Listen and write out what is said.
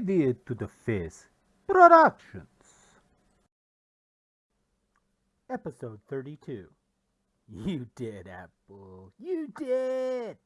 Idiot to the Face Productions. Episode 32. You did, Apple. You did!